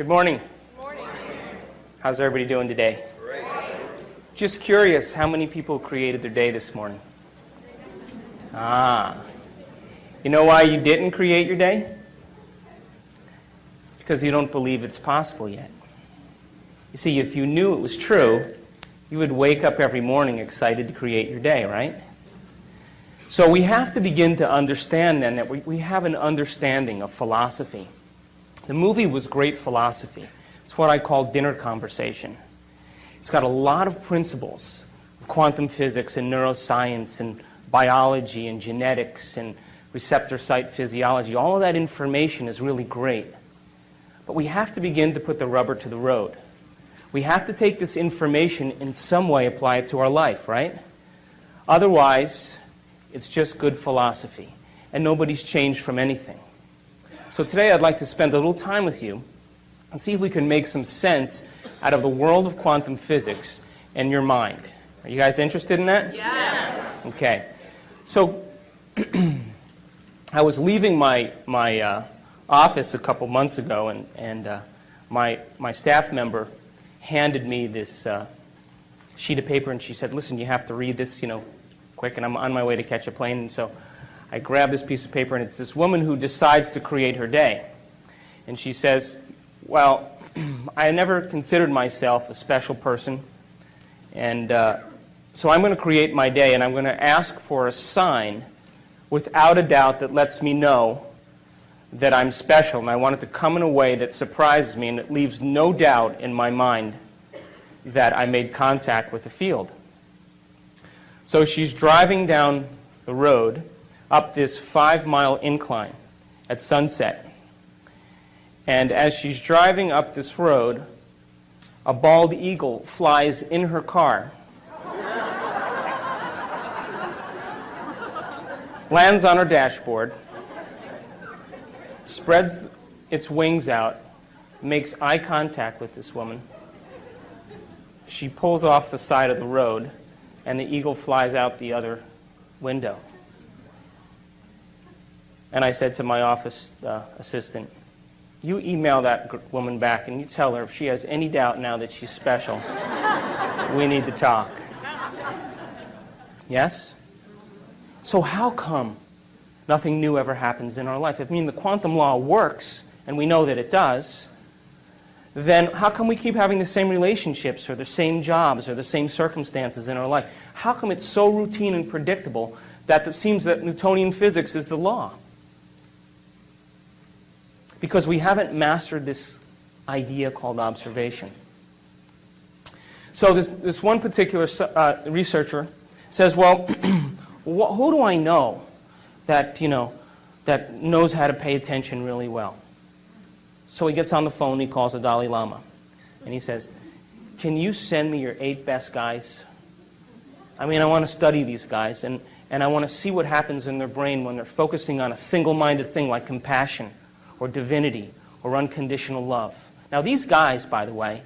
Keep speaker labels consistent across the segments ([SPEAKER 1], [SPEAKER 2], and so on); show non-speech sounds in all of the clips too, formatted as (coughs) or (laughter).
[SPEAKER 1] Good morning. morning. How's everybody doing today? Great. Just curious, how many people created their day this morning? Ah. You know why you didn't create your day? Because you don't believe it's possible yet. You see, if you knew it was true, you would wake up every morning excited to create your day, right? So we have to begin to understand then that we, we have an understanding of philosophy. The movie was great philosophy. It's what I call dinner conversation. It's got a lot of principles of quantum physics and neuroscience and biology and genetics and receptor site physiology. All of that information is really great. But we have to begin to put the rubber to the road. We have to take this information in some way apply it to our life, right? Otherwise, it's just good philosophy, and nobody's changed from anything. So today I'd like to spend a little time with you and see if we can make some sense out of the world of quantum physics and your mind. Are you guys interested in that?
[SPEAKER 2] Yes.
[SPEAKER 1] Okay. So (clears throat) I was leaving my, my uh, office a couple months ago, and, and uh, my, my staff member handed me this uh, sheet of paper, and she said, listen, you have to read this, you know, quick, and I'm on my way to catch a plane. And so I grab this piece of paper, and it's this woman who decides to create her day. And she says, well, (clears throat) I never considered myself a special person, and uh, so I'm going to create my day, and I'm going to ask for a sign without a doubt that lets me know that I'm special, and I want it to come in a way that surprises me and it leaves no doubt in my mind that I made contact with the field. So she's driving down the road up this five mile incline at sunset. And as she's driving up this road, a bald eagle flies in her car, lands on her dashboard, spreads its wings out, makes eye contact with this woman. She pulls off the side of the road and the eagle flies out the other window. And I said to my office uh, assistant, you email that woman back and you tell her if she has any doubt now that she's special, (laughs) we need to talk. Yes? So how come nothing new ever happens in our life? If I mean the quantum law works, and we know that it does, then how come we keep having the same relationships or the same jobs or the same circumstances in our life? How come it's so routine and predictable that it seems that Newtonian physics is the law? Because we haven't mastered this idea called observation. So this, this one particular uh, researcher says, well, (clears throat) who do I know that, you know, that knows how to pay attention really well? So he gets on the phone, he calls the Dalai Lama, and he says, can you send me your eight best guys? I mean, I want to study these guys, and, and I want to see what happens in their brain when they're focusing on a single-minded thing like compassion or divinity or unconditional love. Now, these guys, by the way,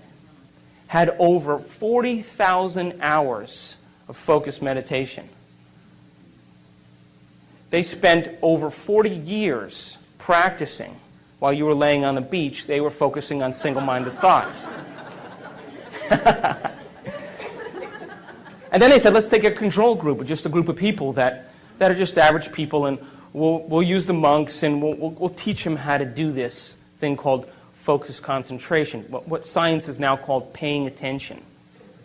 [SPEAKER 1] had over 40,000 hours of focused meditation. They spent over 40 years practicing while you were laying on the beach, they were focusing on single-minded thoughts. (laughs) and then they said, let's take a control group, just a group of people that, that are just average people, and we'll, we'll use the monks, and we'll, we'll, we'll teach them how to do this thing called focused concentration, what, what science is now called paying attention.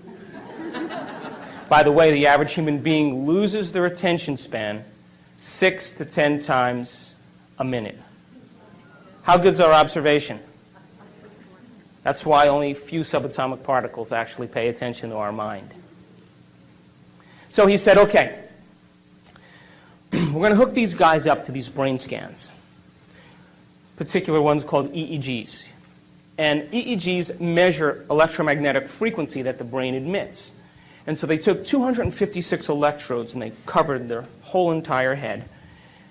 [SPEAKER 1] (laughs) By the way, the average human being loses their attention span six to ten times a minute. How good is our observation? That's why only a few subatomic particles actually pay attention to our mind. So he said, okay, (clears throat) we're going to hook these guys up to these brain scans, particular ones called EEGs. And EEGs measure electromagnetic frequency that the brain emits. And so they took 256 electrodes and they covered their whole entire head.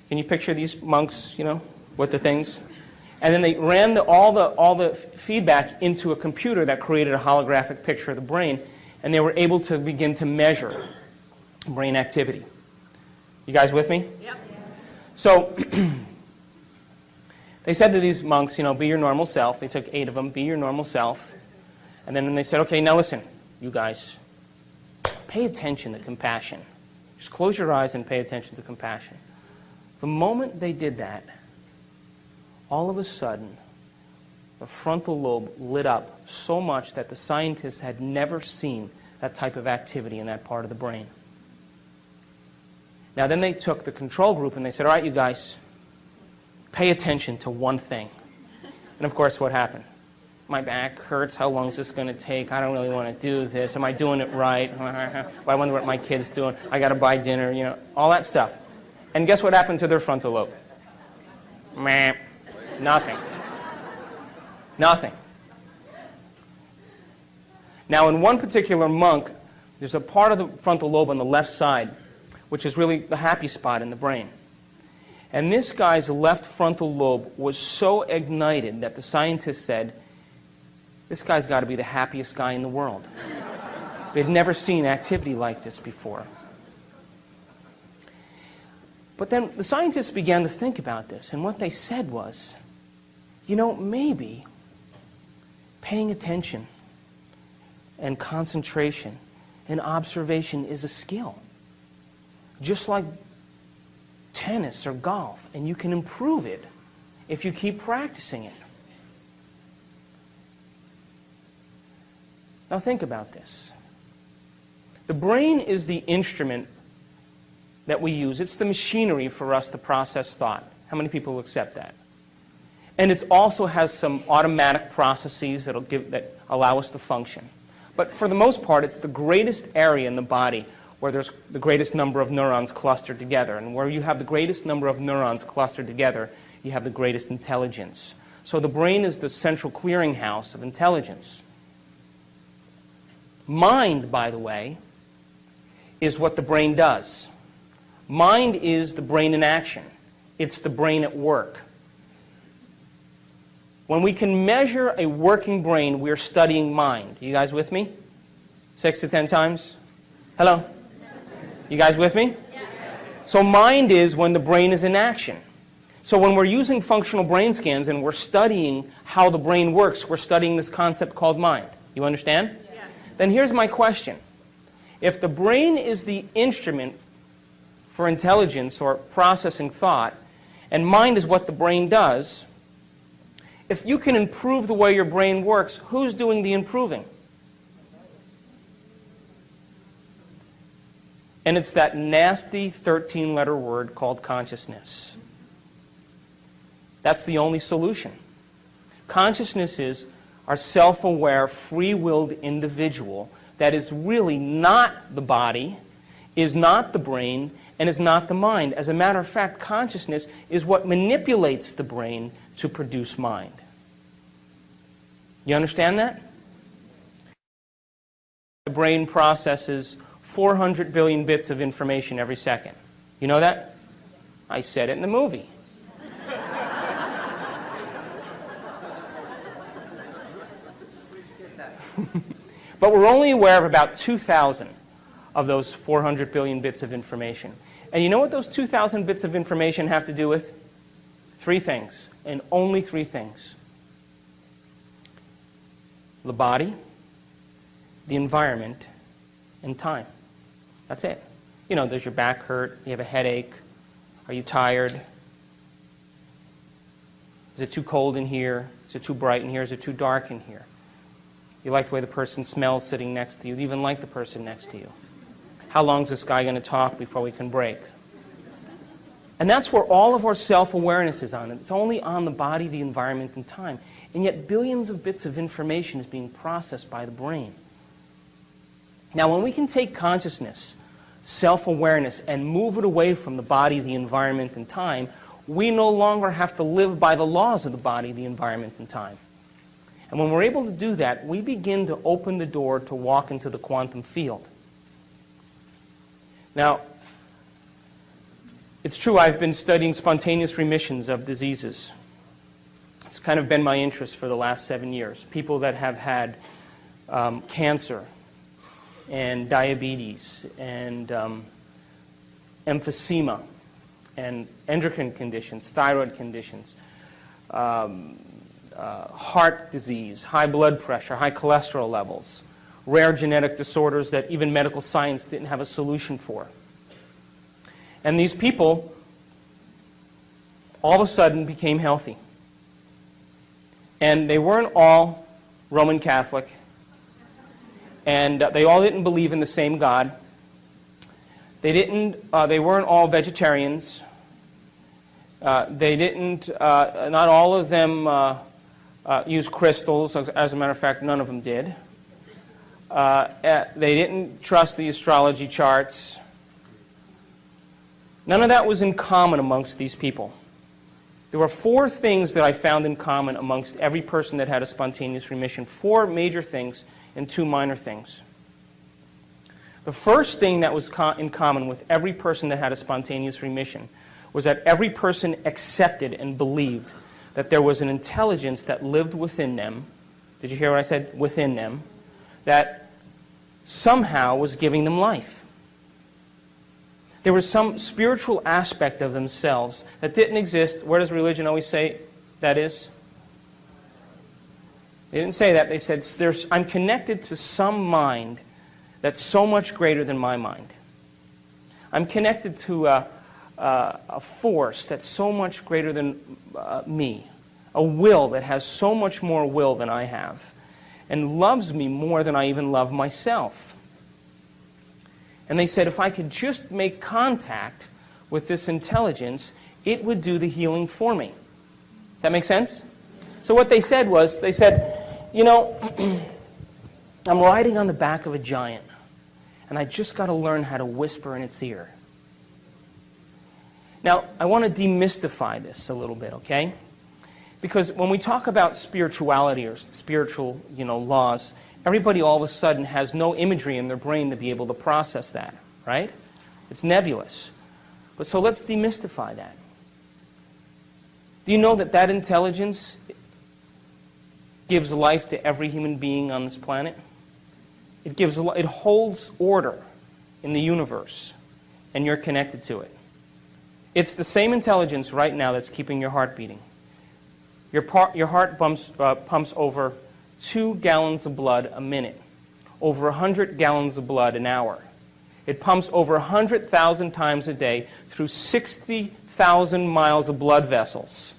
[SPEAKER 1] Can you picture these monks, you know, with the things? And then they ran the, all, the, all the feedback into a computer that created a holographic picture of the brain, and they were able to begin to measure brain activity. You guys with me?
[SPEAKER 2] Yep.
[SPEAKER 1] So (clears throat) they said to these monks, you know, be your normal self. They took eight of them, be your normal self. And then they said, okay, now listen, you guys, pay attention to compassion. Just close your eyes and pay attention to compassion. The moment they did that, all of a sudden, the frontal lobe lit up so much that the scientists had never seen that type of activity in that part of the brain. Now, then they took the control group and they said, all right, you guys, pay attention to one thing. And of course, what happened? My back hurts. How long is this going to take? I don't really want to do this. Am I doing it right? (laughs) I wonder what my kid's doing. I got to buy dinner, you know, all that stuff. And guess what happened to their frontal lobe? Meh. Nothing. Nothing. Now, in one particular monk, there's a part of the frontal lobe on the left side, which is really the happy spot in the brain. And this guy's left frontal lobe was so ignited that the scientists said, this guy's got to be the happiest guy in the world. (laughs) They'd never seen activity like this before. But then the scientists began to think about this, and what they said was, you know, maybe paying attention and concentration and observation is a skill. Just like tennis or golf, and you can improve it if you keep practicing it. Now think about this. The brain is the instrument that we use. It's the machinery for us to process thought. How many people accept that? And it also has some automatic processes that'll give, that allow us to function. But for the most part, it's the greatest area in the body where there's the greatest number of neurons clustered together. And where you have the greatest number of neurons clustered together, you have the greatest intelligence. So the brain is the central clearinghouse of intelligence. Mind, by the way, is what the brain does. Mind is the brain in action. It's the brain at work. When we can measure a working brain, we're studying mind. You guys with me? Six to ten times? Hello? You guys with me? So mind is when the brain is in action. So when we're using functional brain scans and we're studying how the brain works, we're studying this concept called mind. You understand? Yes. Then here's my question. If the brain is the instrument for intelligence or processing thought, and mind is what the brain does, if you can improve the way your brain works, who's doing the improving? And it's that nasty 13-letter word called consciousness. That's the only solution. Consciousness is our self-aware, free-willed individual that is really not the body, is not the brain, and is not the mind. As a matter of fact, consciousness is what manipulates the brain to produce mind. You understand that? The brain processes 400 billion bits of information every second. You know that? I said it in the movie. (laughs) but we're only aware of about 2,000 of those 400 billion bits of information. And you know what those 2,000 bits of information have to do with? Three things, and only three things. The body, the environment, and time. That's it. You know, does your back hurt? You have a headache? Are you tired? Is it too cold in here? Is it too bright in here? Is it too dark in here? You like the way the person smells sitting next to you. You even like the person next to you. How long is this guy going to talk before we can break? And that's where all of our self-awareness is on. It's only on the body, the environment, and time. And yet billions of bits of information is being processed by the brain. Now, when we can take consciousness, self-awareness, and move it away from the body, the environment, and time, we no longer have to live by the laws of the body, the environment, and time. And when we're able to do that, we begin to open the door to walk into the quantum field. Now, it's true I've been studying spontaneous remissions of diseases. It's kind of been my interest for the last seven years. People that have had um, cancer and diabetes and um, emphysema and endocrine conditions, thyroid conditions, um, uh, heart disease, high blood pressure, high cholesterol levels, rare genetic disorders that even medical science didn't have a solution for. And these people all of a sudden became healthy. And they weren't all Roman Catholic, and uh, they all didn't believe in the same God. They, didn't, uh, they weren't all vegetarians. Uh, they didn't, uh, not all of them uh, uh, use crystals. As a matter of fact, none of them did. they didn't trust the astrology charts. None of that was in common amongst these people. There were four things that I found in common amongst every person that had a spontaneous remission. Four major things and two minor things. The first thing that was co in common with every person that had a spontaneous remission was that every person accepted and believed that there was an intelligence that lived within them. Did you hear what I said? Within them. That somehow was giving them life. There was some spiritual aspect of themselves that didn't exist. Where does religion always say that is? They didn't say that. They said, I'm connected to some mind that's so much greater than my mind. I'm connected to a, a, a force that's so much greater than uh, me, a will that has so much more will than I have, and loves me more than I even love myself. And they said, if I could just make contact with this intelligence, it would do the healing for me. Does that make sense? So what they said was, they said, you know, (clears throat) I'm riding on the back of a giant, and I just got to learn how to whisper in its ear. Now, I want to demystify this a little bit, okay? Because when we talk about spirituality or spiritual, you know, laws, everybody all of a sudden has no imagery in their brain to be able to process that, right? It's nebulous. But so let's demystify that. Do you know that that intelligence gives life to every human being on this planet? It, gives, it holds order in the universe, and you're connected to it. It's the same intelligence right now that's keeping your heart beating. Your, your heart bumps, uh, pumps over two gallons of blood a minute, over 100 gallons of blood an hour. It pumps over 100,000 times a day through 60,000 miles of blood vessels.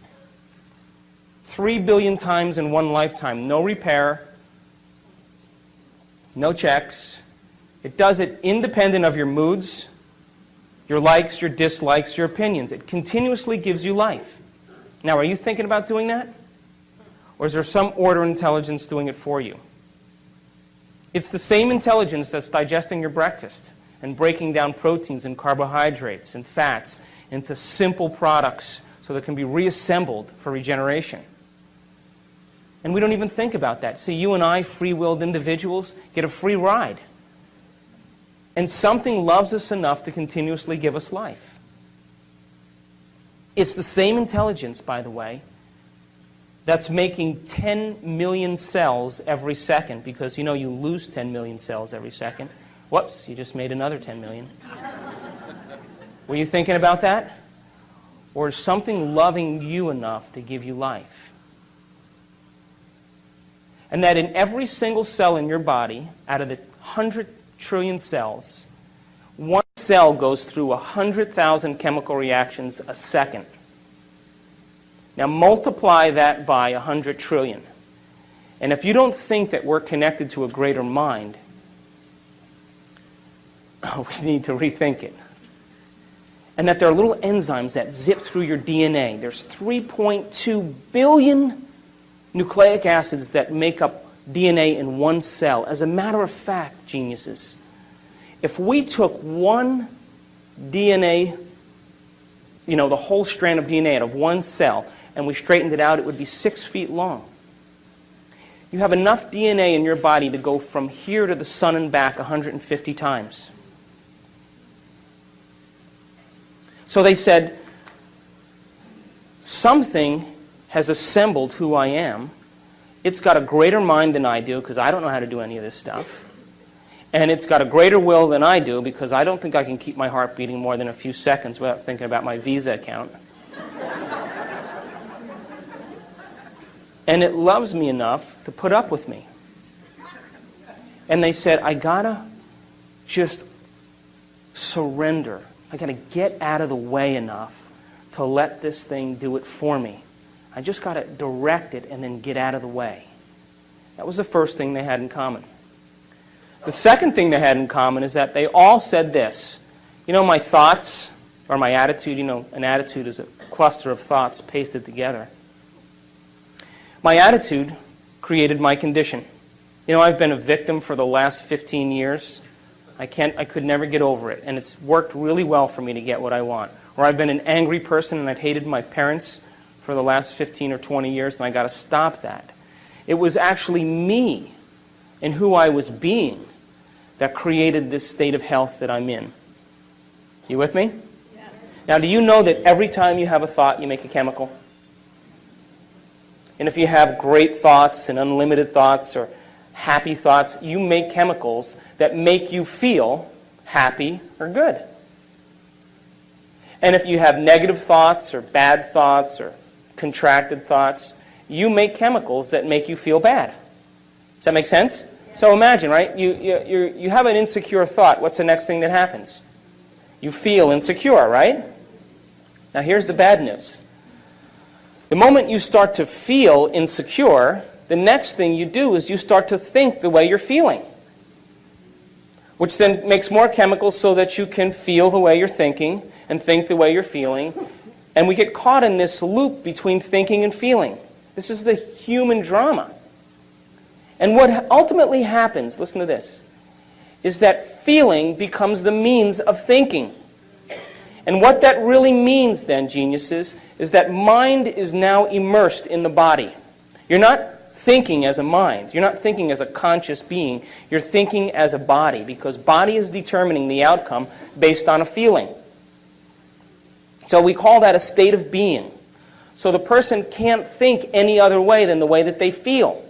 [SPEAKER 1] Three billion times in one lifetime. No repair, no checks. It does it independent of your moods, your likes, your dislikes, your opinions. It continuously gives you life. Now, are you thinking about doing that? Or is there some order intelligence doing it for you? It's the same intelligence that's digesting your breakfast and breaking down proteins and carbohydrates and fats into simple products so they can be reassembled for regeneration. And we don't even think about that. See, you and I, free-willed individuals, get a free ride. And something loves us enough to continuously give us life. It's the same intelligence, by the way, that's making 10 million cells every second because you know you lose 10 million cells every second. Whoops, you just made another 10 million. Were you thinking about that? Or is something loving you enough to give you life? And that in every single cell in your body, out of the 100 trillion cells, one cell goes through 100,000 chemical reactions a second. Now multiply that by 100 trillion. And if you don't think that we're connected to a greater mind, (laughs) we need to rethink it. And that there are little enzymes that zip through your DNA. There's 3.2 billion nucleic acids that make up DNA in one cell. As a matter of fact, geniuses, if we took one DNA, you know, the whole strand of DNA out of one cell, and we straightened it out, it would be six feet long. You have enough DNA in your body to go from here to the sun and back 150 times. So they said, something has assembled who I am. It's got a greater mind than I do because I don't know how to do any of this stuff. And it's got a greater will than I do because I don't think I can keep my heart beating more than a few seconds without thinking about my Visa account. And it loves me enough to put up with me. And they said, I gotta just surrender. I gotta get out of the way enough to let this thing do it for me. I just gotta direct it and then get out of the way. That was the first thing they had in common. The second thing they had in common is that they all said this. You know, my thoughts or my attitude, you know, an attitude is a cluster of thoughts pasted together. My attitude created my condition. You know, I've been a victim for the last 15 years. I, can't, I could never get over it, and it's worked really well for me to get what I want. Or I've been an angry person and I've hated my parents for the last 15 or 20 years, and I got to stop that. It was actually me and who I was being that created this state of health that I'm in. You with me? Yes. Now, do you know that every time you have a thought, you make a chemical? And if you have great thoughts and unlimited thoughts or happy thoughts, you make chemicals that make you feel happy or good. And if you have negative thoughts or bad thoughts or contracted thoughts, you make chemicals that make you feel bad. Does that make sense? So imagine, right? You, you, you have an insecure thought. What's the next thing that happens? You feel insecure, right? Now here's the bad news. The moment you start to feel insecure, the next thing you do is you start to think the way you're feeling, which then makes more chemicals so that you can feel the way you're thinking and think the way you're feeling. And we get caught in this loop between thinking and feeling. This is the human drama. And what ultimately happens, listen to this, is that feeling becomes the means of thinking. And what that really means then, geniuses, is that mind is now immersed in the body. You're not thinking as a mind. You're not thinking as a conscious being. You're thinking as a body because body is determining the outcome based on a feeling. So we call that a state of being. So the person can't think any other way than the way that they feel.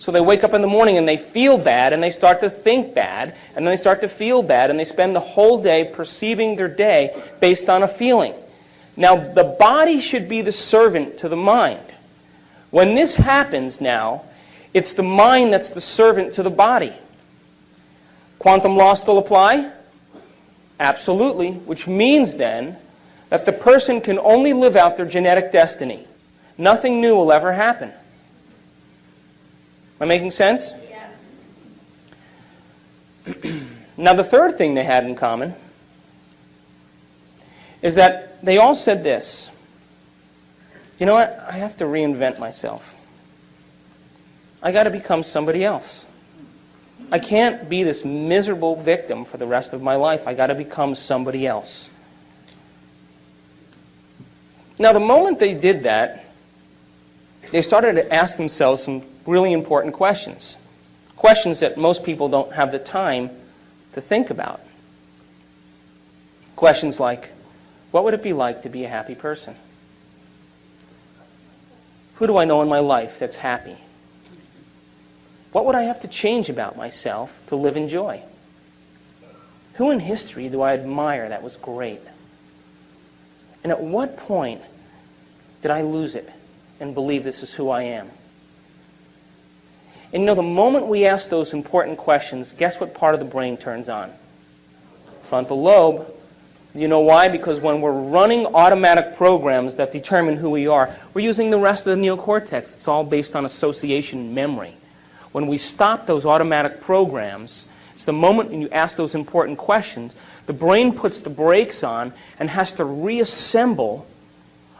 [SPEAKER 1] So they wake up in the morning and they feel bad and they start to think bad and then they start to feel bad and they spend the whole day perceiving their day based on a feeling. Now the body should be the servant to the mind. When this happens now, it's the mind that's the servant to the body. Quantum law still apply? Absolutely, which means then that the person can only live out their genetic destiny. Nothing new will ever happen. Am I making sense? Yes. (clears throat) now the third thing they had in common is that they all said this. You know what? I have to reinvent myself. I got to become somebody else. I can't be this miserable victim for the rest of my life. I got to become somebody else. Now, the moment they did that, they started to ask themselves some really important questions. Questions that most people don't have the time to think about. Questions like, what would it be like to be a happy person? Who do I know in my life that's happy? What would I have to change about myself to live in joy? Who in history do I admire that was great? And at what point did I lose it and believe this is who I am? And you know, the moment we ask those important questions, guess what part of the brain turns on? Frontal lobe. You know why? Because when we're running automatic programs that determine who we are, we're using the rest of the neocortex. It's all based on association memory. When we stop those automatic programs, it's the moment when you ask those important questions, the brain puts the brakes on and has to reassemble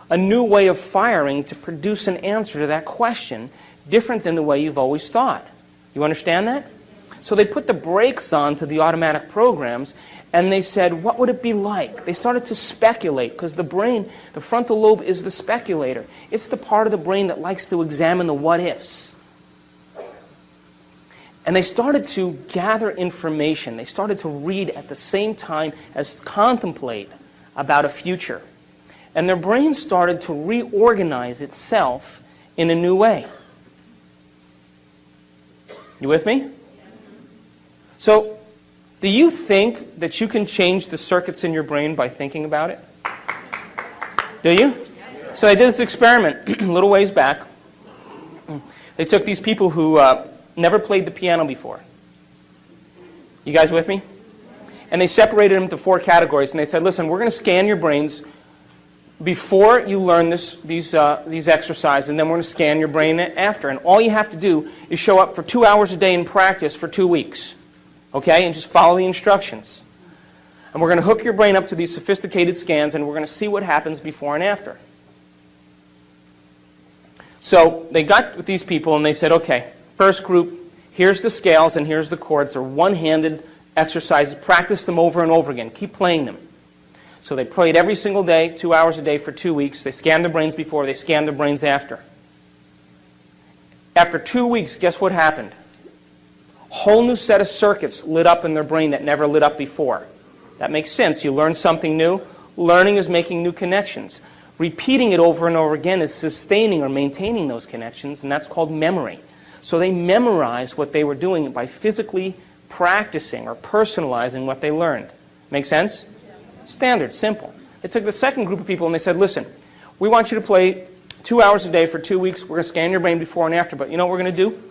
[SPEAKER 1] a new way of firing to produce an answer to that question different than the way you've always thought. You understand that? So they put the brakes on to the automatic programs and they said, what would it be like? They started to speculate because the brain, the frontal lobe is the speculator. It's the part of the brain that likes to examine the what ifs. And they started to gather information. They started to read at the same time as contemplate about a future. And their brain started to reorganize itself in a new way. You with me? So, do you think that you can change the circuits in your brain by thinking about it? Do you? So I did this experiment (clears throat) a little ways back. They took these people who uh, never played the piano before. You guys with me? And they separated them into four categories. And they said, listen, we're going to scan your brains before you learn this, these, uh, these exercises, and then we're going to scan your brain after. And all you have to do is show up for two hours a day in practice for two weeks. Okay? And just follow the instructions. And we're going to hook your brain up to these sophisticated scans, and we're going to see what happens before and after. So they got with these people, and they said, okay, first group, here's the scales and here's the chords. They're one-handed exercises. Practice them over and over again. Keep playing them. So they played every single day, two hours a day for two weeks. They scanned their brains before, they scanned their brains after. After two weeks, guess what happened? Whole new set of circuits lit up in their brain that never lit up before. That makes sense. You learn something new. Learning is making new connections. Repeating it over and over again is sustaining or maintaining those connections, and that's called memory. So they memorized what they were doing by physically practicing or personalizing what they learned. Make sense? Standard, simple. They took the second group of people and they said, listen, we want you to play two hours a day for two weeks. We're going to scan your brain before and after, but you know what we're going to do?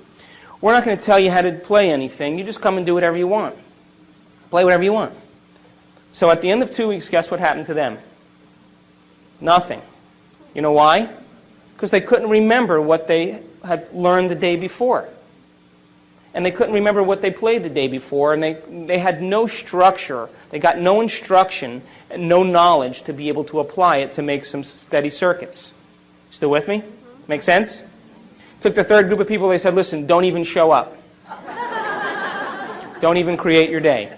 [SPEAKER 1] We're not going to tell you how to play anything. You just come and do whatever you want. Play whatever you want. So at the end of two weeks, guess what happened to them? Nothing. You know why? Because they couldn't remember what they had learned the day before and they couldn't remember what they played the day before, and they, they had no structure. They got no instruction and no knowledge to be able to apply it to make some steady circuits. Still with me? Make sense? Took the third group of people, they said, listen, don't even show up. (laughs) don't even create your day.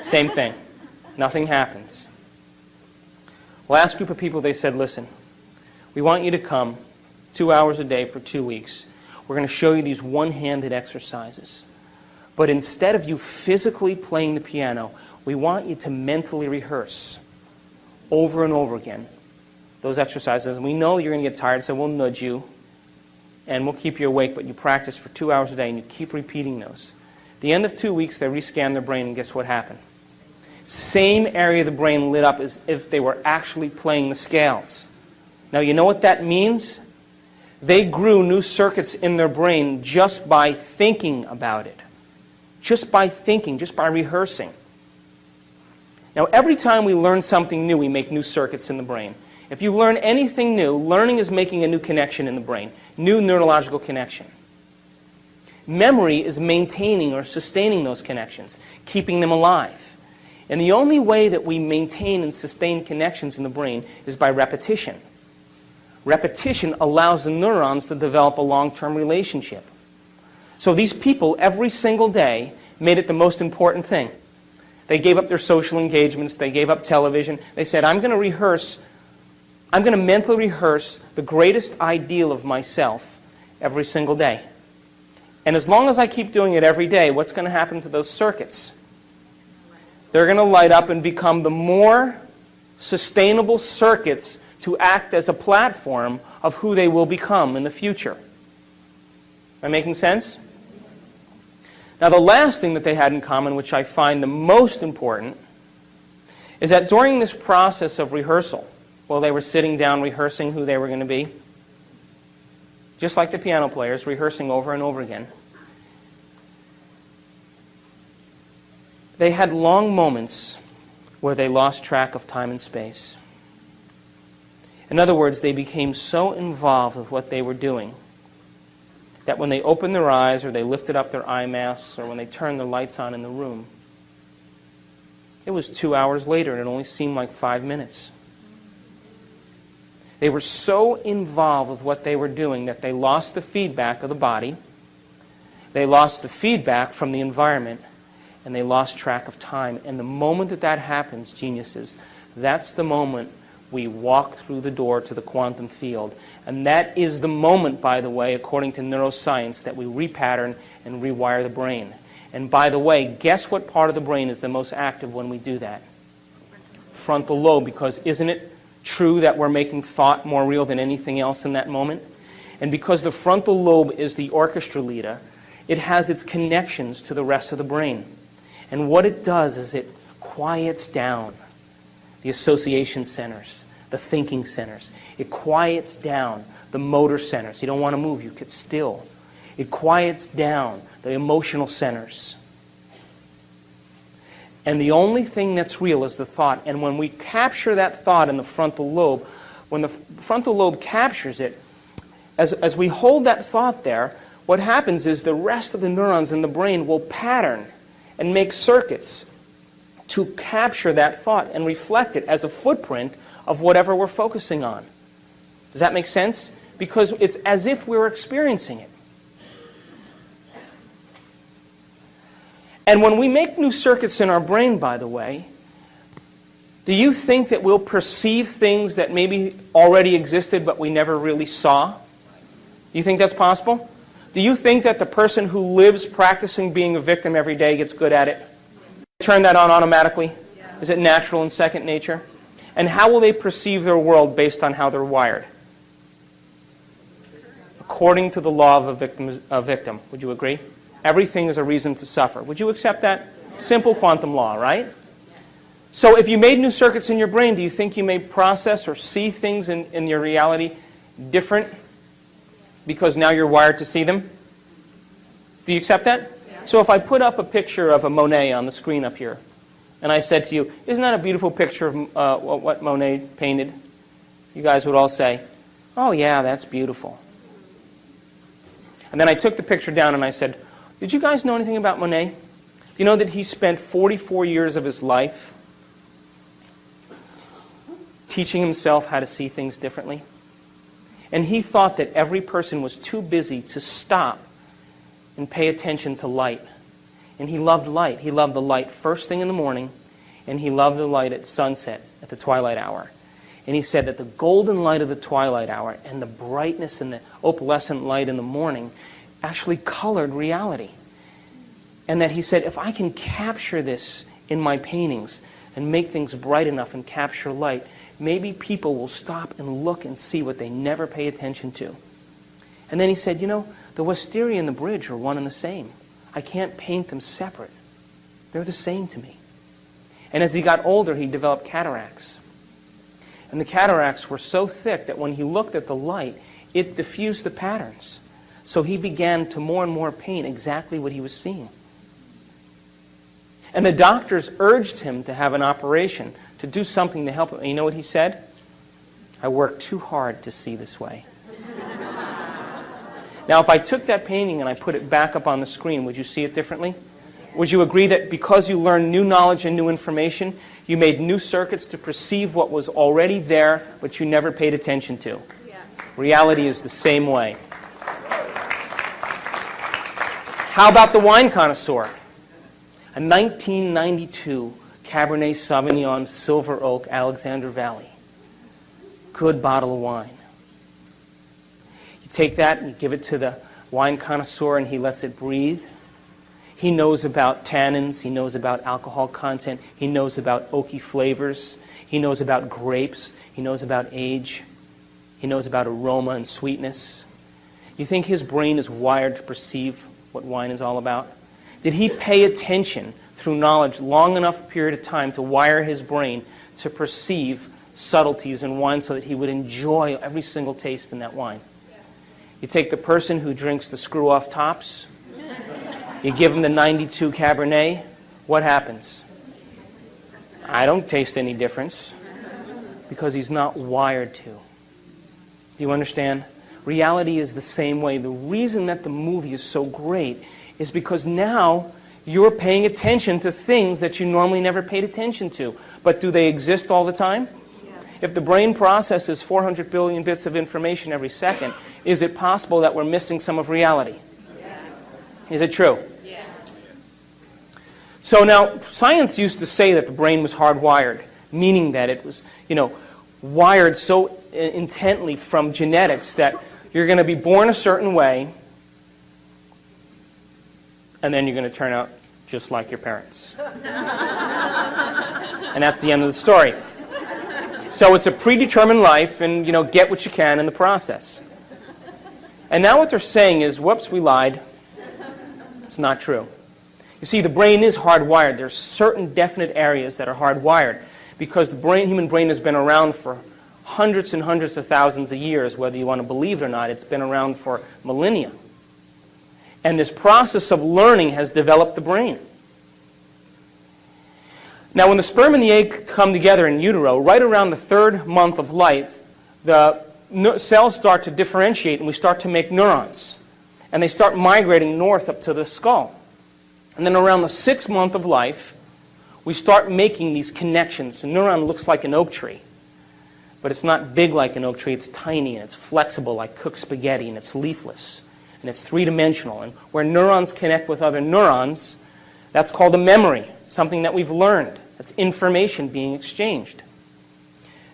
[SPEAKER 1] Same thing. Nothing happens. Last group of people, they said, listen, we want you to come two hours a day for two weeks we're going to show you these one-handed exercises. But instead of you physically playing the piano, we want you to mentally rehearse over and over again those exercises. And we know you're going to get tired, so we'll nudge you and we'll keep you awake, but you practice for two hours a day and you keep repeating those. At the end of two weeks, they rescan their brain, and guess what happened? Same area of the brain lit up as if they were actually playing the scales. Now, you know what that means? They grew new circuits in their brain just by thinking about it. Just by thinking, just by rehearsing. Now, every time we learn something new, we make new circuits in the brain. If you learn anything new, learning is making a new connection in the brain, new neurological connection. Memory is maintaining or sustaining those connections, keeping them alive. And the only way that we maintain and sustain connections in the brain is by repetition. Repetition allows the neurons to develop a long-term relationship. So these people, every single day, made it the most important thing. They gave up their social engagements. They gave up television. They said, I'm going to rehearse, I'm going to mentally rehearse the greatest ideal of myself every single day. And as long as I keep doing it every day, what's going to happen to those circuits? They're going to light up and become the more sustainable circuits to act as a platform of who they will become in the future. Am I making sense? Now, the last thing that they had in common, which I find the most important, is that during this process of rehearsal, while they were sitting down rehearsing who they were going to be, just like the piano players, rehearsing over and over again, they had long moments where they lost track of time and space. In other words, they became so involved with what they were doing that when they opened their eyes or they lifted up their eye masks or when they turned the lights on in the room, it was two hours later and it only seemed like five minutes. They were so involved with what they were doing that they lost the feedback of the body, they lost the feedback from the environment, and they lost track of time. And the moment that that happens, geniuses, that's the moment we walk through the door to the quantum field. And that is the moment, by the way, according to neuroscience, that we repattern and rewire the brain. And by the way, guess what part of the brain is the most active when we do that? Frontal lobe, because isn't it true that we're making thought more real than anything else in that moment? And because the frontal lobe is the orchestra leader, it has its connections to the rest of the brain. And what it does is it quiets down the association centers, the thinking centers. It quiets down the motor centers. You don't want to move. You get still. It quiets down the emotional centers. And the only thing that's real is the thought. And when we capture that thought in the frontal lobe, when the frontal lobe captures it, as, as we hold that thought there, what happens is the rest of the neurons in the brain will pattern and make circuits to capture that thought and reflect it as a footprint of whatever we're focusing on. Does that make sense? Because it's as if we're experiencing it. And when we make new circuits in our brain, by the way, do you think that we'll perceive things that maybe already existed but we never really saw? Do you think that's possible? Do you think that the person who lives practicing being a victim every day gets good at it? Turn that on automatically? Is it natural and second nature? And how will they perceive their world based on how they're wired? According to the law of a victim, a victim. Would you agree? Everything is a reason to suffer. Would you accept that? Simple quantum law, right? So if you made new circuits in your brain, do you think you may process or see things in, in your reality different because now you're wired to see them? Do you accept that? So if I put up a picture of a Monet on the screen up here, and I said to you, isn't that a beautiful picture of uh, what Monet painted? You guys would all say, oh yeah, that's beautiful. And then I took the picture down and I said, did you guys know anything about Monet? Do you know that he spent 44 years of his life teaching himself how to see things differently? And he thought that every person was too busy to stop and pay attention to light. And he loved light. He loved the light first thing in the morning, and he loved the light at sunset, at the twilight hour. And he said that the golden light of the twilight hour and the brightness and the opalescent light in the morning actually colored reality. And that he said, if I can capture this in my paintings and make things bright enough and capture light, maybe people will stop and look and see what they never pay attention to. And then he said, you know, the wisteria and the bridge are one and the same. I can't paint them separate. They're the same to me. And as he got older, he developed cataracts. And the cataracts were so thick that when he looked at the light, it diffused the patterns. So he began to more and more paint exactly what he was seeing. And the doctors urged him to have an operation, to do something to help him. And you know what he said? I worked too hard to see this way. Now, if I took that painting and I put it back up on the screen, would you see it differently? Would you agree that because you learned new knowledge and new information, you made new circuits to perceive what was already there, but you never paid attention to? Yes. Reality is the same way. How about the wine connoisseur? A 1992 Cabernet Sauvignon Silver Oak Alexander Valley. Good bottle of wine. You take that and you give it to the wine connoisseur and he lets it breathe. He knows about tannins. He knows about alcohol content. He knows about oaky flavors. He knows about grapes. He knows about age. He knows about aroma and sweetness. You think his brain is wired to perceive what wine is all about? Did he pay attention through knowledge long enough period of time to wire his brain to perceive subtleties in wine so that he would enjoy every single taste in that wine? You take the person who drinks the screw-off tops, you give him the 92 Cabernet, what happens? I don't taste any difference because he's not wired to. Do you understand? Reality is the same way. The reason that the movie is so great is because now you're paying attention to things that you normally never paid attention to. But do they exist all the time? If the brain processes 400 billion bits of information every second, is it possible that we're missing some of reality? Yes. Is it true? Yes. So now, science used to say that the brain was hardwired, meaning that it was, you know, wired so intently from genetics that you're going to be born a certain way, and then you're going to turn out just like your parents. (laughs) and that's the end of the story. So it's a predetermined life, and you know, get what you can in the process. And now what they're saying is, whoops, we lied. It's not true. You see, the brain is hardwired. There's certain definite areas that are hardwired because the brain, human brain has been around for hundreds and hundreds of thousands of years, whether you want to believe it or not. It's been around for millennia. And this process of learning has developed the brain. Now, when the sperm and the egg come together in utero, right around the third month of life, the cells start to differentiate and we start to make neurons. And they start migrating north up to the skull. And then around the sixth month of life, we start making these connections. A neuron looks like an oak tree, but it's not big like an oak tree. It's tiny and it's flexible like cooked spaghetti and it's leafless and it's three-dimensional. And where neurons connect with other neurons, that's called a memory, something that we've learned. That's information being exchanged.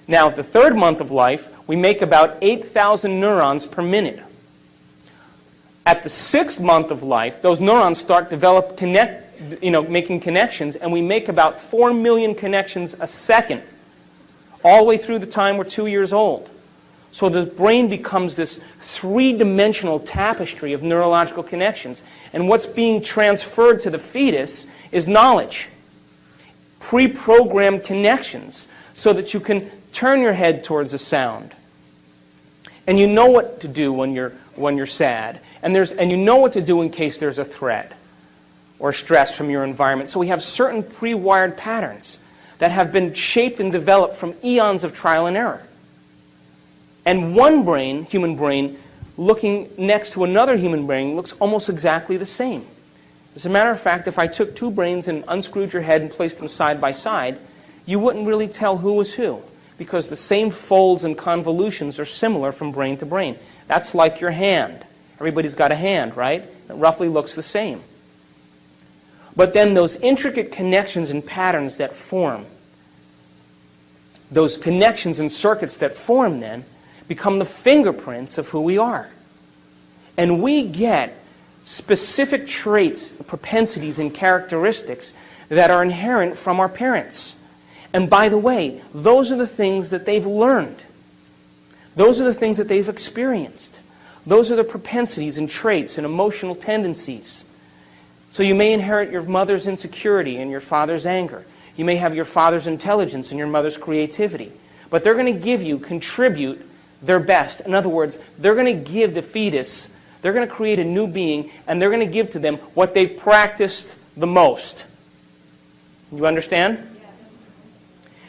[SPEAKER 1] Now, at the third month of life, we make about 8,000 neurons per minute. At the sixth month of life, those neurons start develop connect, you know, making connections, and we make about 4 million connections a second, all the way through the time we're two years old. So the brain becomes this three-dimensional tapestry of neurological connections. And what's being transferred to the fetus is knowledge, pre-programmed connections, so that you can turn your head towards a sound. And you know what to do when you're, when you're sad. And, there's, and you know what to do in case there's a threat or stress from your environment. So we have certain pre-wired patterns that have been shaped and developed from eons of trial and error. And one brain, human brain, looking next to another human brain looks almost exactly the same. As a matter of fact, if I took two brains and unscrewed your head and placed them side by side, you wouldn't really tell who was who because the same folds and convolutions are similar from brain to brain. That's like your hand. Everybody's got a hand, right? It roughly looks the same. But then those intricate connections and patterns that form, those connections and circuits that form then, become the fingerprints of who we are. And we get specific traits, propensities, and characteristics that are inherent from our parents. And by the way, those are the things that they've learned. Those are the things that they've experienced. Those are the propensities and traits and emotional tendencies. So you may inherit your mother's insecurity and your father's anger. You may have your father's intelligence and your mother's creativity. But they're going to give you, contribute their best. In other words, they're going to give the fetus, they're going to create a new being, and they're going to give to them what they've practiced the most. You understand?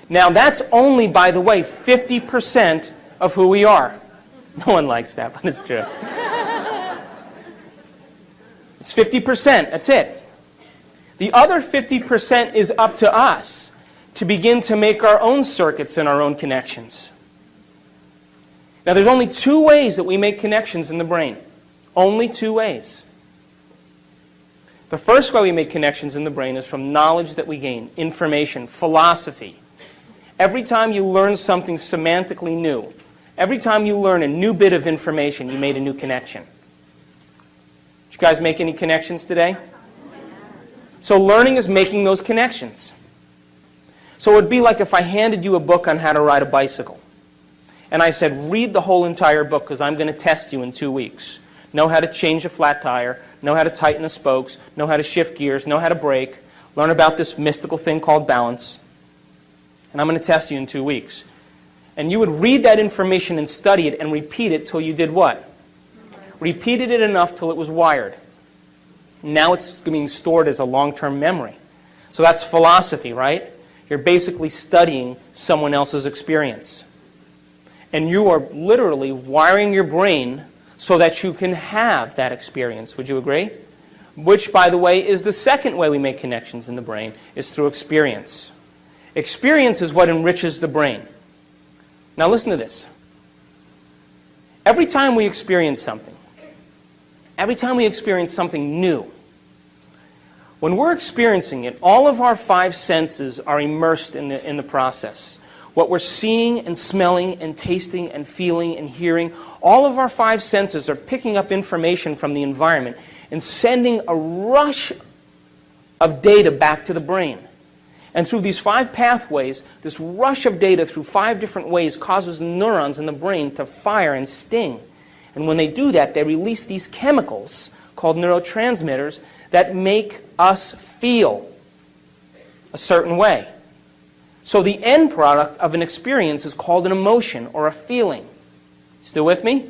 [SPEAKER 1] Now that's only, by the way, 50% of who we are. (laughs) No one likes that, but it's true. it's 50%, that's it. The other 50% is up to us to begin to make our own circuits and our own connections. Now there's only two ways that we make connections in the brain. Only two ways. The first way we make connections in the brain is from knowledge that we gain, information, philosophy, Every time you learn something semantically new, every time you learn a new bit of information, you made a new connection. Did you guys make any connections today? So learning is making those connections. So it would be like if I handed you a book on how to ride a bicycle. And I said, read the whole entire book because I'm going to test you in two weeks. Know how to change a flat tire, know how to tighten the spokes, know how to shift gears, know how to brake, learn about this mystical thing called balance and I'm going to test you in two weeks. And you would read that information and study it and repeat it till you did what? Repeated it enough till it was wired. Now it's being stored as a long-term memory. So that's philosophy, right? You're basically studying someone else's experience. And you are literally wiring your brain so that you can have that experience. Would you agree? Which, by the way, is the second way we make connections in the brain, is through experience. Experience is what enriches the brain. Now listen to this. Every time we experience something, every time we experience something new, when we're experiencing it, all of our five senses are immersed in the, in the process. What we're seeing and smelling and tasting and feeling and hearing, all of our five senses are picking up information from the environment and sending a rush of data back to the brain. And through these five pathways, this rush of data through five different ways causes neurons in the brain to fire and sting. And when they do that, they release these chemicals called neurotransmitters that make us feel a certain way. So the end product of an experience is called an emotion or a feeling. Still with me?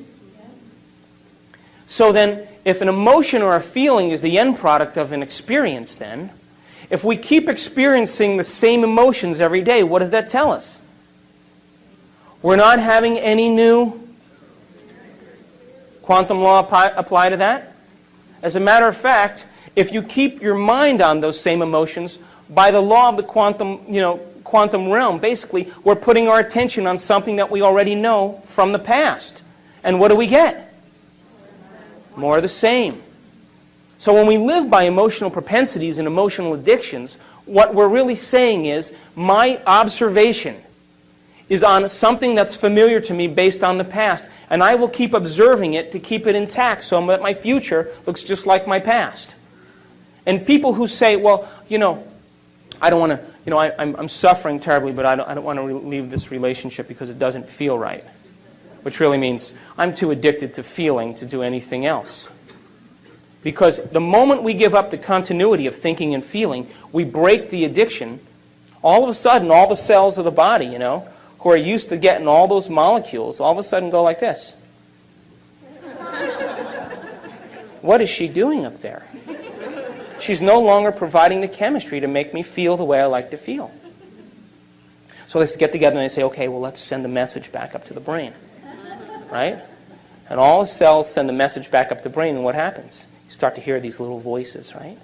[SPEAKER 1] So then, if an emotion or a feeling is the end product of an experience, then, if we keep experiencing the same emotions every day, what does that tell us? We're not having any new quantum law apply, apply to that? As a matter of fact, if you keep your mind on those same emotions, by the law of the quantum, you know, quantum realm, basically, we're putting our attention on something that we already know from the past. And what do we get? More of the same. So when we live by emotional propensities and emotional addictions, what we're really saying is my observation is on something that's familiar to me based on the past, and I will keep observing it to keep it intact so that my future looks just like my past. And people who say, well, you know, I don't want to, you know, I, am suffering terribly, but I don't, I don't want to leave this relationship because it doesn't feel right. Which really means I'm too addicted to feeling to do anything else. Because the moment we give up the continuity of thinking and feeling, we break the addiction. All of a sudden, all the cells of the body, you know, who are used to getting all those molecules, all of a sudden go like this. what is she doing up there? She's no longer providing the chemistry to make me feel the way I like to feel. So they get together and they say, okay, well, let's send the message back up to the brain. Right? And all the cells send the message back up to the brain, and what happens? You start to hear these little voices, right?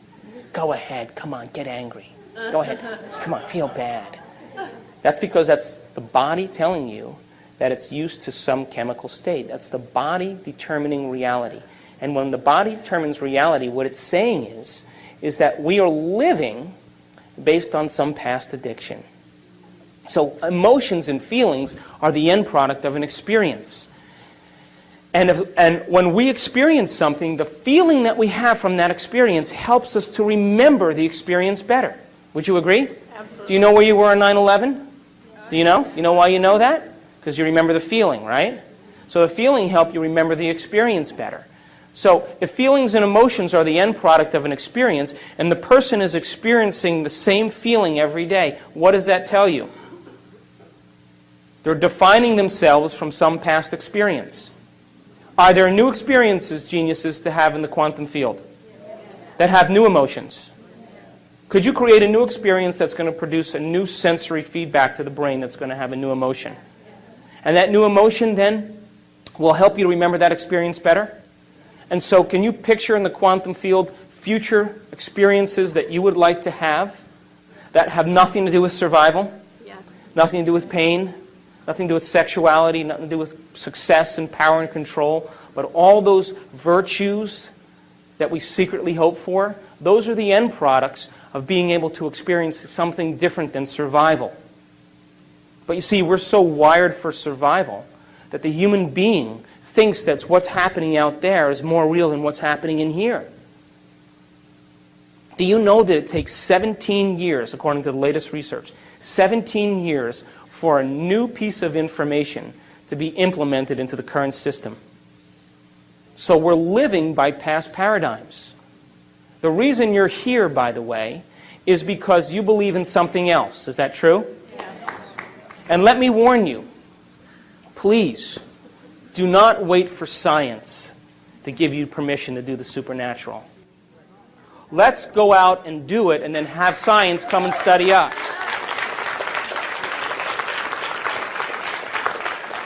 [SPEAKER 1] Go ahead, come on, get angry. Go ahead, come on, feel bad. That's because that's the body telling you that it's used to some chemical state. That's the body determining reality. And when the body determines reality, what it's saying is is that we are living based on some past addiction. So emotions and feelings are the end product of an experience. And, if, and when we experience something, the feeling that we have from that experience helps us to remember the experience better. Would you agree?
[SPEAKER 2] Absolutely.
[SPEAKER 1] Do you know where you were on 9-11? Do you know? You know why you know that? Because you remember the feeling, right? So the feeling helped you remember the experience better. So if feelings and emotions are the end product of an experience, and the person is experiencing the same feeling every day, what does that tell you? They're defining themselves from some past experience. Are there new experiences, geniuses, to have in the quantum field that have new emotions? Could you create a new experience that's going to produce a new sensory feedback to the brain that's going to have a new emotion? And that new emotion then will help you to remember that experience better? And so can you picture in the quantum field future experiences that you would like to have that have nothing to do with survival?
[SPEAKER 2] Yes.
[SPEAKER 1] Nothing to do with pain, nothing to do with sexuality, nothing to do with success and power and control, but all those virtues that we secretly hope for, those are the end products of being able to experience something different than survival. But you see, we're so wired for survival that the human being thinks that what's happening out there is more real than what's happening in here. Do you know that it takes 17 years, according to the latest research, 17 years for a new piece of information to be implemented into the current system? So we're living by past paradigms. The reason you're here, by the way, is because you believe in something else. Is that true?
[SPEAKER 2] Yes.
[SPEAKER 1] And let me warn you, please, do not wait for science to give you permission to do the supernatural. Let's go out and do it and then have science come and study us.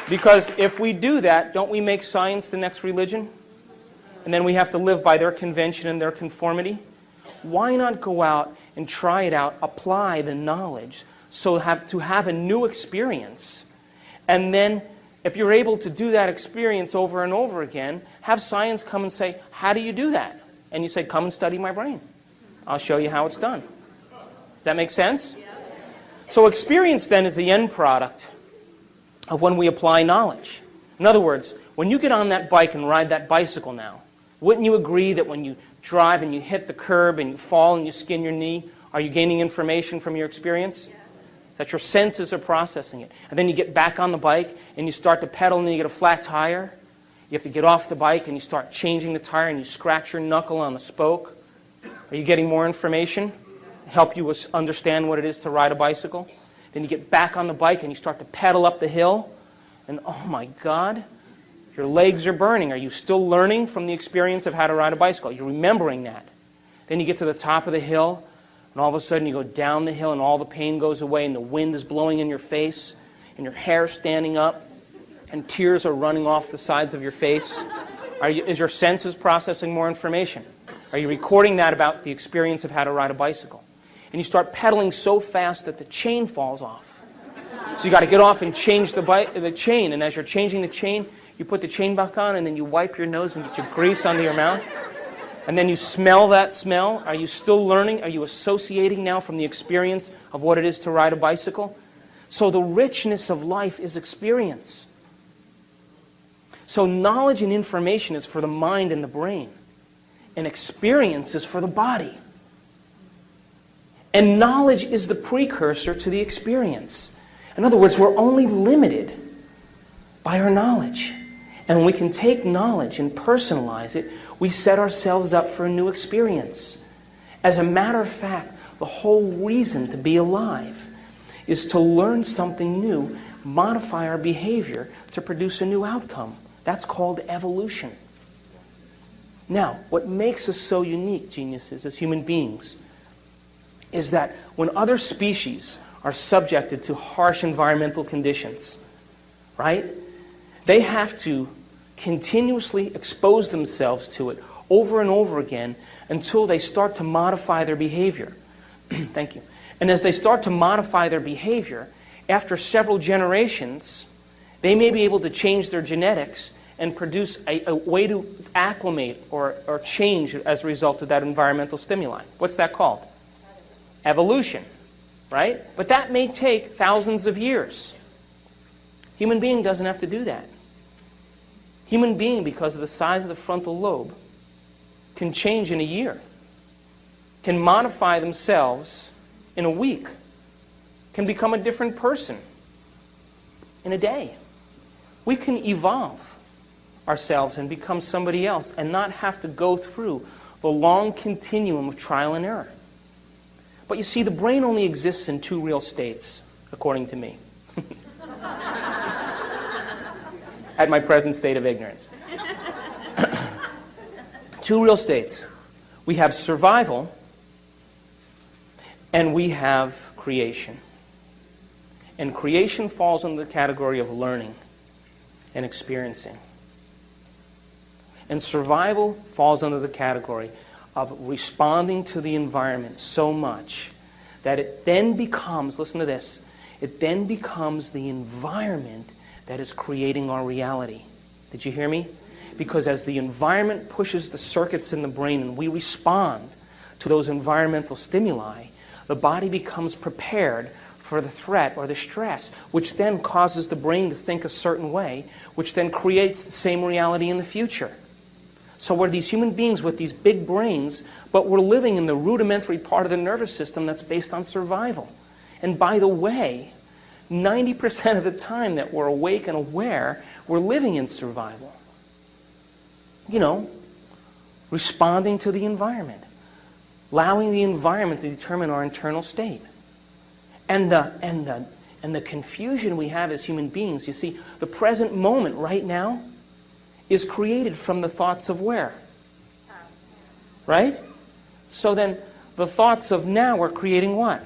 [SPEAKER 1] Because if we do that, don't we make science the next religion? And then we have to live by their convention and their conformity? Why not go out and try it out, apply the knowledge, so have, to have a new experience, and then if you're able to do that experience over and over again, have science come and say, how do you do that? And you say, come and study my brain. I'll show you how it's done. Does that make sense? So experience then is the end product of when we apply knowledge. In other words, when you get on that bike and ride that bicycle now, wouldn't you agree that when you drive and you hit the curb and you fall and you skin your knee, are you gaining information from your experience? that your senses are processing it. And then you get back on the bike and you start to pedal and you get a flat tire. You have to get off the bike and you start changing the tire and you scratch your knuckle on the spoke. Are you getting more information? Help you understand what it is to ride a bicycle? Then you get back on the bike and you start to pedal up the hill. And oh my God, Your legs are burning. Are you still learning from the experience of how to ride a bicycle? You're remembering that. Then you get to the top of the hill, and all of a sudden you go down the hill, and all the pain goes away, and the wind is blowing in your face, and your hair standing up, and tears are running off the sides of your face. You, is your senses processing more information? Are you recording that about the experience of how to ride a bicycle? And you start pedaling so fast that the chain falls off. So you got to get off and change the, bike, the chain. And as you're changing the chain, you put the chain back on, and then you wipe your nose and get your grease under your mouth. And then you smell that smell. Are you still learning? Are you associating now from the experience of what it is to ride a bicycle? So the richness of life is experience. So knowledge and information is for the mind and the brain. And experience is for the body. And knowledge is the precursor to the experience. In other words, we're only limited by our knowledge. And when we can take knowledge and personalize it, we set ourselves up for a new experience. As a matter of fact, the whole reason to be alive is to learn something new, modify our behavior to produce a new outcome. That's called evolution. Now, what makes us so unique, geniuses, as human beings, is that when other species are subjected to harsh environmental conditions, right? They have to continuously expose themselves to it over and over again until they start to modify their behavior. (clears throat) Thank you. And as they start to modify their behavior, after several generations, they may be able to change their genetics and produce a, a, way to acclimate or, or change as a result of that environmental stimuli. What's that called? Evolution, right? But that may take thousands of years. Human being doesn't have to do that. Human being, because of the size of the frontal lobe, can change in a year, can modify themselves in a week, can become a different person in a day. We can evolve ourselves and become somebody else and not have to go through the long continuum of trial and error. But you see, the brain only exists in two real states, according to me. (laughs) At my present state of ignorance. (coughs) two real states. We have survival and we have creation. And creation falls under the category of learning and experiencing. And survival falls under the category of responding to the environment so much that it then becomes, listen to this, it then becomes the environment that is creating our reality. Did you hear me? Because as the environment pushes the circuits in the brain and we respond to those environmental stimuli, the body becomes prepared for the threat or the stress, which then causes the brain to think a certain way, which then creates the same reality in the future. So we're these human beings with these big brains, but we're living in the rudimentary part of the nervous system that's based on survival. And by the way, 90% of the time that we're awake and aware, we're living in survival. You know, responding to the environment, allowing the environment to determine our internal state. And the, and the, and the confusion we have as human beings, you see, the present moment right now, is created from the thoughts of where? Right? So then the thoughts of now are creating what?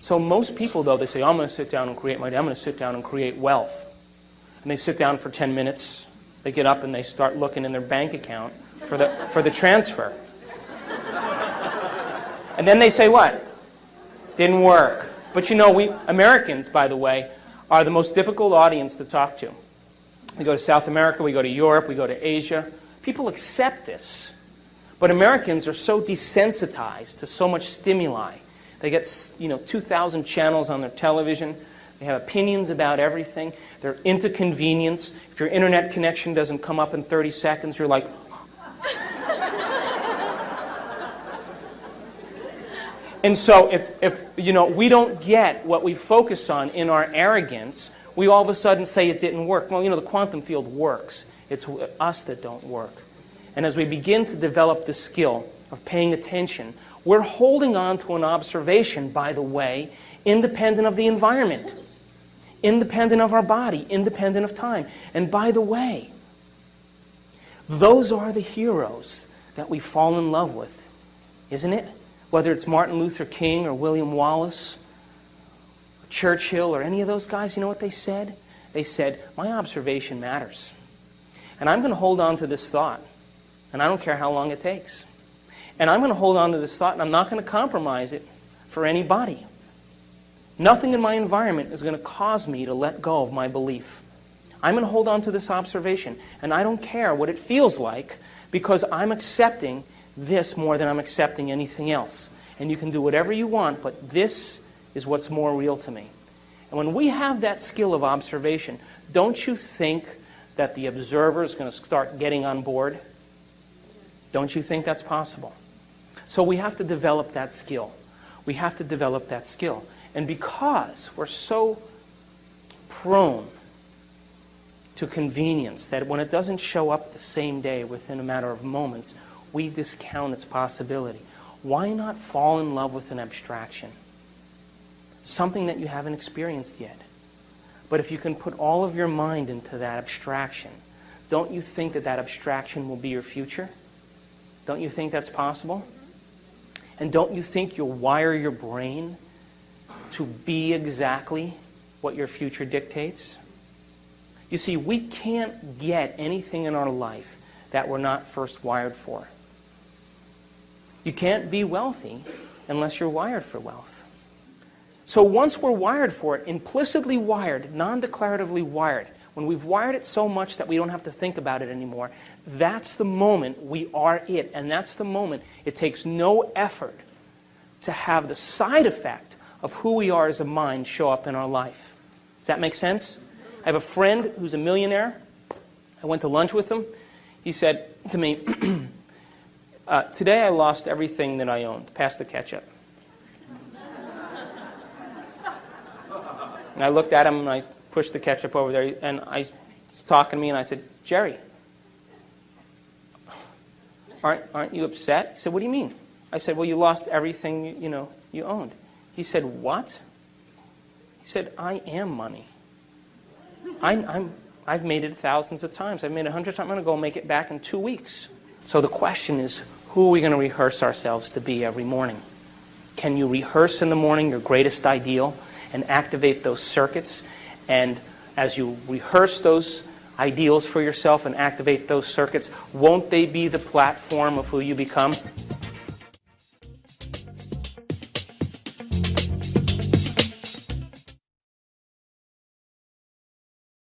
[SPEAKER 1] So most people, though, they say, I'm going to sit down and create my. I'm going to sit down and create wealth. And they sit down for 10 minutes. They get up and they start looking in their bank account for the, for the transfer. And then they say what? Didn't work. But you know, we Americans, by the way, are the most difficult audience to talk to. We go to South America, we go to Europe, we go to Asia. People accept this. But Americans are so desensitized to so much stimuli. They get, you know, 2,000 channels on their television. They have opinions about everything. They're into convenience. If your internet connection doesn't come up in 30 seconds, you're like, (laughs) And so if, if you know, we don't get what we focus on in our arrogance, we all of a sudden say it didn't work. Well, you know, the quantum field works. It's us that don't work. And as we begin to develop the skill of paying attention, we're holding on to an observation, by the way, independent of the environment. independent of our body, independent of time. And by the way, those are the heroes that we fall in love with, isn't it? Whether it's Martin Luther King or William Wallace, Churchill, or any of those guys, you know what they said? They said, My observation matters. And I'm going to hold on to this thought, and I don't care how long it takes. And I'm going to hold on to this thought, and I'm not going to compromise it for anybody. Nothing in my environment is going to cause me to let go of my belief. I'm going to hold on to this observation, and I don't care what it feels like because I'm accepting this more than I'm accepting anything else. And you can do whatever you want, but this is what's more real to me. And when we have that skill of observation, don't you think that the observer is going to start getting on board? Don't you think that's possible? So we have to develop that skill. We have to develop that skill. And because we're so prone to convenience that when it doesn't show up the same day within a matter of moments, we discount its possibility. Why not fall in love with an abstraction? Something that you haven't experienced yet. But if you can put all of your mind into that abstraction, don't you think that that abstraction will be your future? Don't you think that's possible? Mm-hmm. And don't you think you'll wire your brain to be exactly what your future dictates? You see, we can't get anything in our life that we're not first wired for. You can't be wealthy unless you're wired for wealth. So once we're wired for it, implicitly wired, non-declaratively wired, when we've wired it so much that we don't have to think about it anymore, that's the moment we are it. And that's the moment it takes no effort to have the side effect of who we are as a mind show up in our life. Does that make sense? I have a friend who's a millionaire. I went to lunch with him. He said to me, (clears throat) uh, Today I lost everything that I owned. Pass the ketchup. And I looked at him and I pushed the ketchup over there. And I was talking to me and I said, Jerry, aren't, aren't you upset? He said, What do you mean? I said, well, you lost everything, you, you know, you owned. He said, what? He said, I am money. I, I'm, I've made it thousands of times. I've made it a hundred times. I'm going to go make it back in two weeks. So the question is, who are we going to rehearse ourselves to be every morning? Can you rehearse in the morning your greatest ideal and activate those circuits? And as you rehearse those ideals for yourself and activate those circuits, won't they be the platform of who you become?